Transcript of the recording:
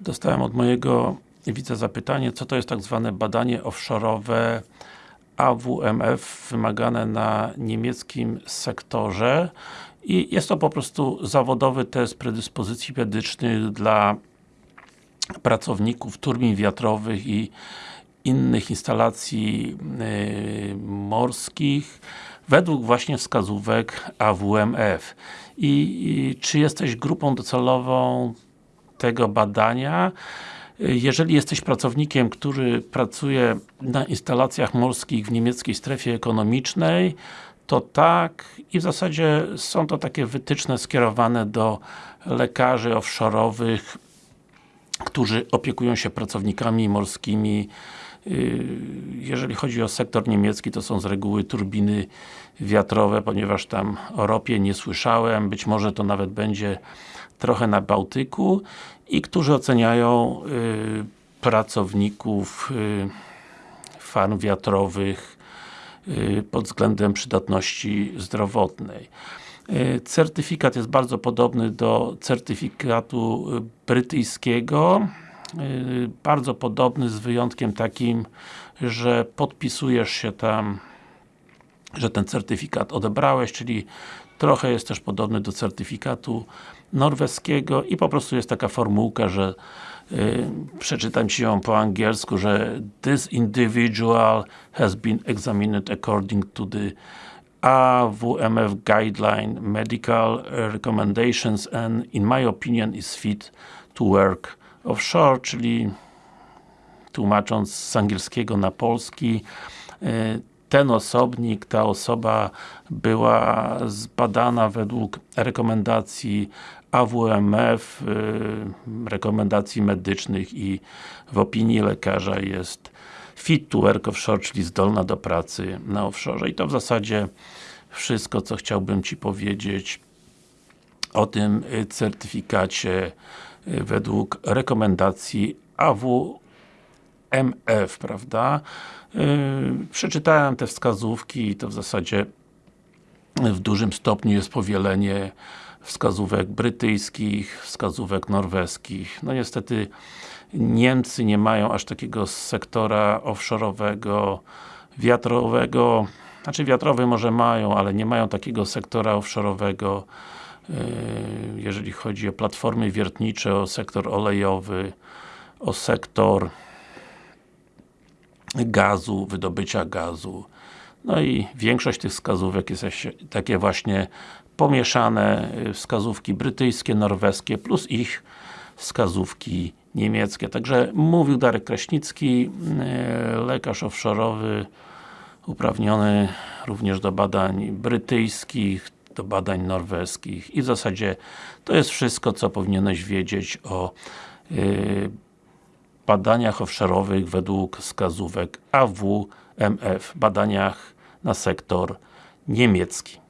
Dostałem od mojego widza zapytanie, co to jest tak zwane badanie offshore'owe AWMF wymagane na niemieckim sektorze i jest to po prostu zawodowy test predyspozycji medycznych dla pracowników turbin wiatrowych i innych instalacji yy, morskich według właśnie wskazówek AWMF. I, I, czy jesteś grupą docelową tego badania? Jeżeli jesteś pracownikiem, który pracuje na instalacjach morskich w niemieckiej strefie ekonomicznej, to tak i w zasadzie są to takie wytyczne skierowane do lekarzy offshore'owych, którzy opiekują się pracownikami morskimi. Yy, jeżeli chodzi o sektor niemiecki, to są z reguły turbiny wiatrowe, ponieważ tam o ropie nie słyszałem, być może to nawet będzie trochę na Bałtyku. I którzy oceniają y, pracowników y, farm wiatrowych y, pod względem przydatności zdrowotnej. Y, certyfikat jest bardzo podobny do certyfikatu brytyjskiego. y, bardzo podobny z wyjątkiem takim, że podpisujesz się tam że ten certyfikat odebrałeś, czyli trochę jest też podobny do certyfikatu norweskiego i po prostu jest taka formułka, że yy, przeczytam Ci ją po angielsku, że this individual has been examined according to the AWMF guideline medical recommendations and in my opinion is fit to work offshore, czyli tłumacząc z angielskiego na polski yy, ten osobnik, ta osoba była zbadana według rekomendacji AWMF, y, rekomendacji medycznych i w opinii lekarza jest fit to work offshore, czyli zdolna do pracy na offshore. I to w zasadzie wszystko, co chciałbym Ci powiedzieć o tym certyfikacie y, według rekomendacji AWMF, prawda? Yy, przeczytałem te wskazówki i to w zasadzie w dużym stopniu jest powielenie wskazówek brytyjskich, wskazówek norweskich. No niestety Niemcy nie mają aż takiego sektora offshore'owego, wiatrowego, znaczy wiatrowy może mają, ale nie mają takiego sektora offshore'owego jeżeli chodzi o platformy wiertnicze, o sektor olejowy, o sektor gazu, wydobycia gazu. No i większość tych wskazówek jest takie właśnie pomieszane y, wskazówki brytyjskie, norweskie plus ich wskazówki niemieckie. Także mówił Darek Kraśnicki, y, lekarz offshore'owy uprawniony również do badań brytyjskich, do badań norweskich i w zasadzie to jest wszystko, co powinieneś wiedzieć o yy, badaniach offshore'owych według wskazówek AWMF, badaniach na sektor niemiecki.